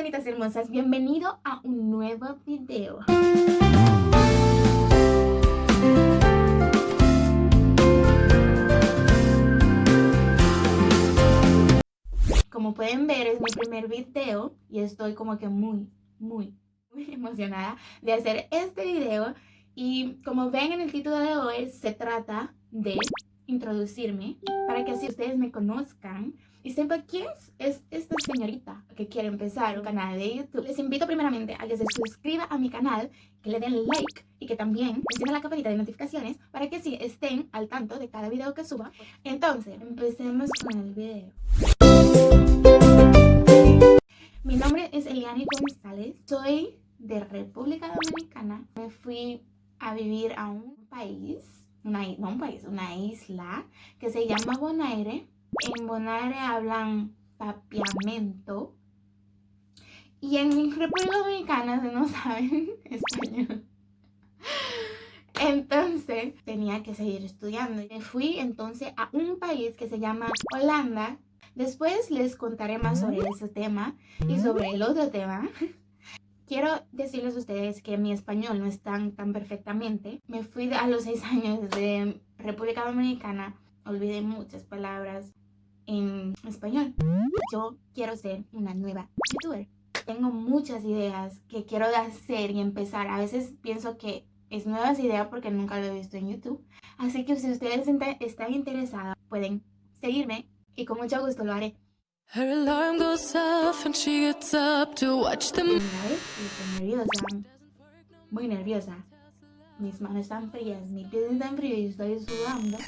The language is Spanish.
personitas hermosas, bienvenido a un nuevo video. Como pueden ver es mi primer video y estoy como que muy, muy, muy emocionada de hacer este video y como ven en el título de hoy se trata de introducirme para que así ustedes me conozcan y sepan quién es esta señorita que quiere empezar un canal de YouTube. Les invito primeramente a que se suscriban a mi canal, que le den like y que también enciendan la campanita de notificaciones para que así estén al tanto de cada video que suba. Entonces, empecemos con el video. Mi nombre es Eliani González, soy de República Dominicana. Me fui a vivir a un país una, un país, una isla que se llama Bonaire. En Bonaire hablan papiamento. Y en República Dominicana se no saben español. Entonces tenía que seguir estudiando. Me fui entonces a un país que se llama Holanda. Después les contaré más sobre ese tema y sobre el otro tema. Quiero decirles a ustedes que mi español no es tan, tan perfectamente. Me fui a los seis años de República Dominicana. Olvidé muchas palabras en español. Yo quiero ser una nueva youtuber. Tengo muchas ideas que quiero hacer y empezar. A veces pienso que es nuevas ideas porque nunca lo he visto en YouTube. Así que si ustedes están interesados, pueden seguirme y con mucho gusto lo haré. Her alarm goes off and she gets up to watch them. Muy nerviosa. Mis manos están frías, mi piel está fría y estoy sudando.